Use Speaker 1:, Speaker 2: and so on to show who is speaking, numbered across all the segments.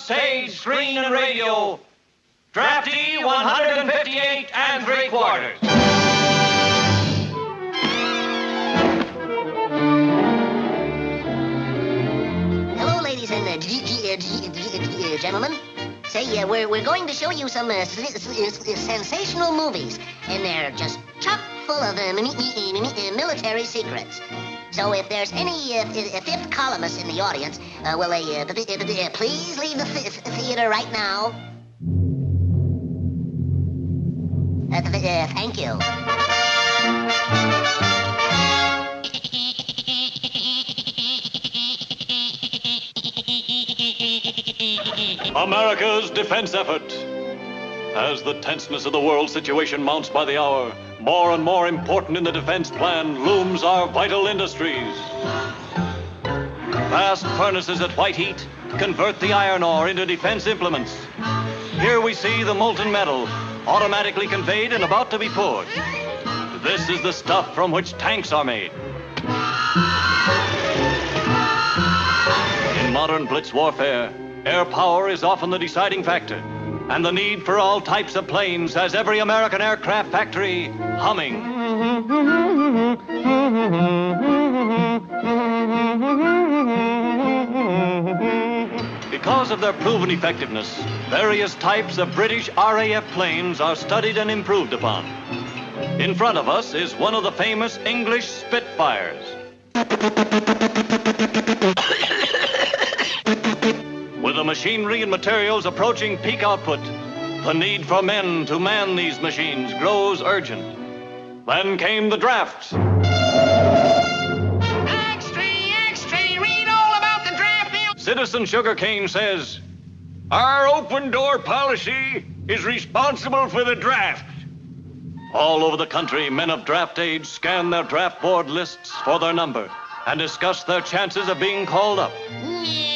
Speaker 1: stage, screen, and radio, Draftee 158 and three quarters.
Speaker 2: Hello, ladies and uh, gentlemen. Say, uh, we're, we're going to show you some uh, sensational movies, and they're just chock full of uh, uh, military secrets. So if there's any uh, uh, fifth columnists in the audience, uh, will they uh, p- p- p- uh, please leave the th- th- theater right now? Uh, uh, thank you.
Speaker 3: America's defense effort. As the tenseness of the world situation mounts by the hour, more and more important in the defense plan looms our vital industries. Vast furnaces at white heat convert the iron ore into defense implements. Here we see the molten metal automatically conveyed and about to be poured. This is the stuff from which tanks are made. In modern blitz warfare, air power is often the deciding factor, and the need for all types of planes has every American aircraft factory humming. Because of their proven effectiveness, various types of British RAF planes are studied and improved upon. In front of us is one of the famous English Spitfires. The machinery and materials approaching peak output, the need for men to man these machines grows urgent. Then came the draft.
Speaker 4: Extra, extra, read all about the draft bill.
Speaker 3: Citizen Sugarcane says,
Speaker 1: Our open door policy is responsible for the draft.
Speaker 3: all over the country, men of draft age scan their draft board lists for their number and discuss their chances of being called up.
Speaker 4: Yeah,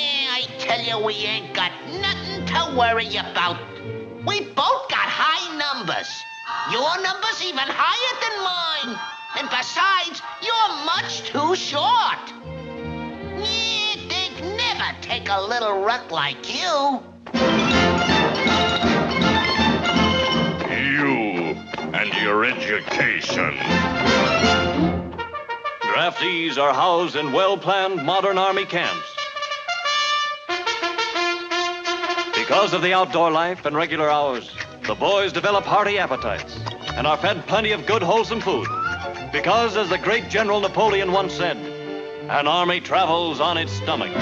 Speaker 4: tell you, we ain't got nothing to worry about. We both got high numbers. Your number's even higher than mine. And besides, you're much too short. Yeah, they'd never take a little runt like you.
Speaker 5: You and your education.
Speaker 3: Draftees are housed in well planned modern army camps. Because of the outdoor life and regular hours, the boys develop hearty appetites and are fed plenty of good, wholesome food. Because, as the great General Napoleon once said, an army travels on its stomach.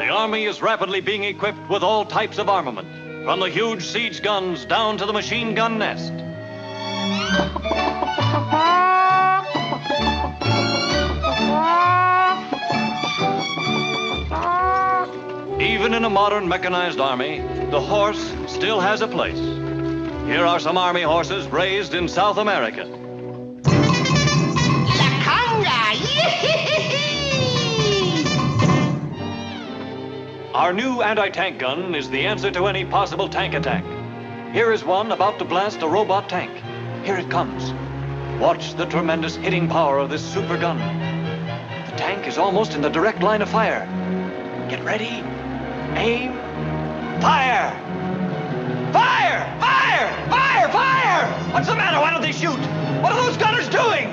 Speaker 3: The Army is rapidly being equipped with all types of armament, from the huge siege guns down to the machine gun nest. Even in a modern mechanized army, the horse still has a place. Here are some army horses raised in South America.
Speaker 4: La conga!
Speaker 3: Our new anti tank gun is the answer to any possible tank attack. Here is one about to blast a robot tank. Here it comes. Watch the tremendous hitting power of this super gun. The tank is almost in the direct line of fire. Get ready, aim, fire! Fire! Fire! Fire! Fire! What's the matter? Why don't they shoot? What are those gunners doing?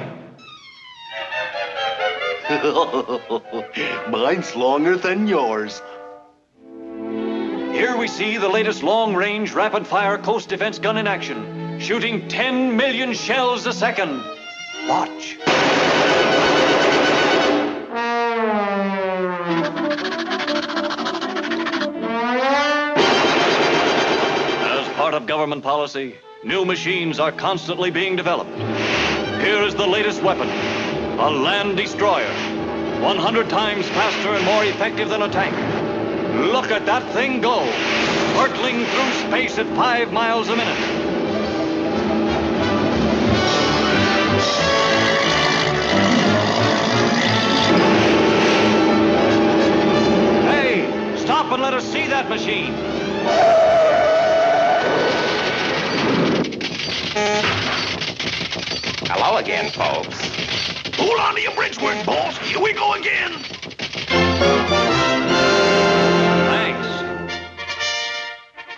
Speaker 6: Mine's longer than yours.
Speaker 3: Here we see the latest long range rapid fire coast defense gun in action, shooting 10 million shells a second. Watch. Government policy, new machines are constantly being developed. Here is the latest weapon a land destroyer, 100 times faster and more effective than a tank. Look at that thing go, hurtling through space at five miles a minute.
Speaker 5: Again, folks. Hold on to your bridge work, boss. Here we go again.
Speaker 3: Thanks.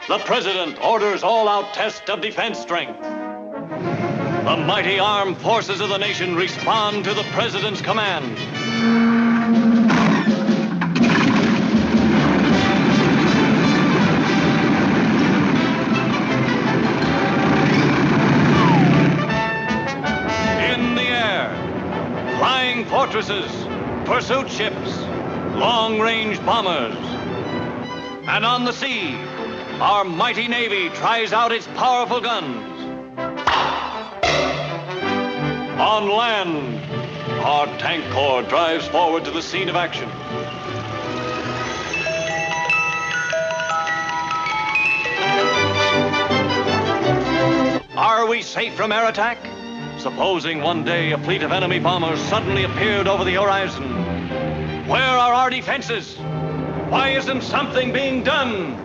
Speaker 3: The President orders all-out test of defense strength. The mighty armed forces of the nation respond to the President's command. Pursuit ships, long-range bombers. And on the sea, our mighty Navy tries out its powerful guns. On land, our tank corps drives forward to the scene of action. Are we safe from air attack? Supposing one day a fleet of enemy bombers suddenly appeared over the horizon, where are our defenses? Why isn't something being done?